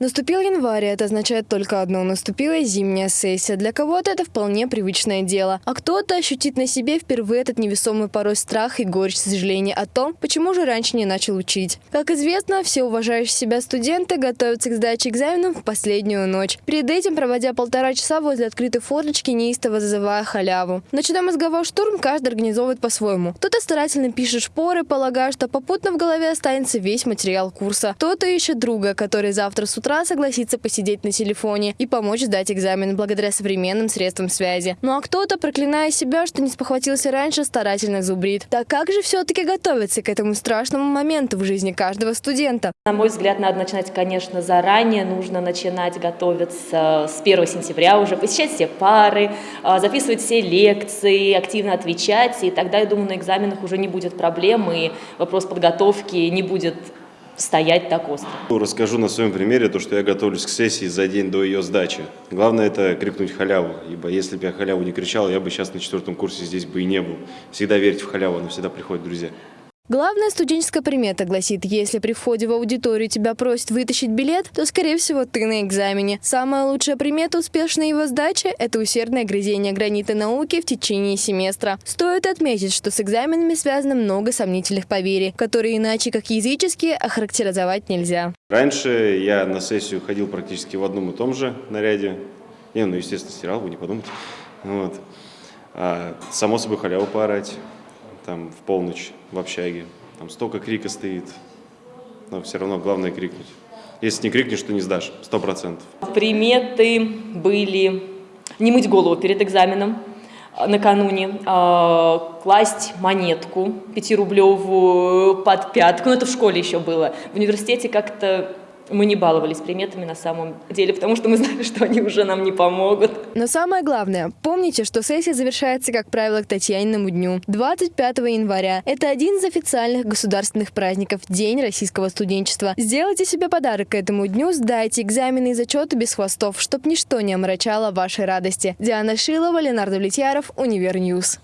Наступил январь, это означает только одно – наступила зимняя сессия. Для кого-то это вполне привычное дело, а кто-то ощутит на себе впервые этот невесомый порой страх и горечь сожаления о том, почему же раньше не начал учить. Как известно, все уважающие себя студенты готовятся к сдаче экзаменов в последнюю ночь. Перед этим, проводя полтора часа возле открытой форточки, неистово зазывая халяву. Ночной мозговой штурм каждый организовывает по-своему. Кто-то старательно пишет шпоры, полагая, что попутно в голове останется весь материал курса. Кто-то ищет друга, который завтра с утра утра согласится посидеть на телефоне и помочь сдать экзамен благодаря современным средствам связи. Ну а кто-то, проклиная себя, что не спохватился раньше, старательно зубрит. Так как же все-таки готовиться к этому страшному моменту в жизни каждого студента? На мой взгляд, надо начинать, конечно, заранее. Нужно начинать готовиться с 1 сентября уже, посещать все пары, а, записывать все лекции, активно отвечать. И тогда, я думаю, на экзаменах уже не будет проблем, и вопрос подготовки не будет стоять так остро. Расскажу на своем примере то, что я готовлюсь к сессии за день до ее сдачи. Главное это крикнуть халяву, ибо если бы я халяву не кричал, я бы сейчас на четвертом курсе здесь бы и не был. Всегда верьте в халяву, она всегда приходит, друзья. Главная студенческая примета гласит, если при входе в аудиторию тебя просят вытащить билет, то, скорее всего, ты на экзамене. Самая лучшая примета успешной его сдачи – это усердное грызение гранита науки в течение семестра. Стоит отметить, что с экзаменами связано много сомнительных поверий, которые иначе как языческие охарактеризовать нельзя. Раньше я на сессию ходил практически в одном и том же наряде. Не, ну, естественно, стирал, вы не подумайте. Вот. А, само собой халяву поорать там в полночь в общаге. Там столько крика стоит, но все равно главное крикнуть. Если не крикнешь, то не сдашь, сто процентов. Приметы были не мыть голову перед экзаменом а, накануне, а, класть монетку пятирублевую под пятку, ну это в школе еще было, в университете как-то мы не баловались приметами на самом деле, потому что мы знали, что они уже нам не помогут. Но самое главное, помните, что сессия завершается, как правило, к Татьяниному дню, 25 января. Это один из официальных государственных праздников – День российского студенчества. Сделайте себе подарок к этому дню, сдайте экзамены и зачеты без хвостов, чтобы ничто не омрачало вашей радости. Диана Шилова, Ленар Давлетьяров, Univer News.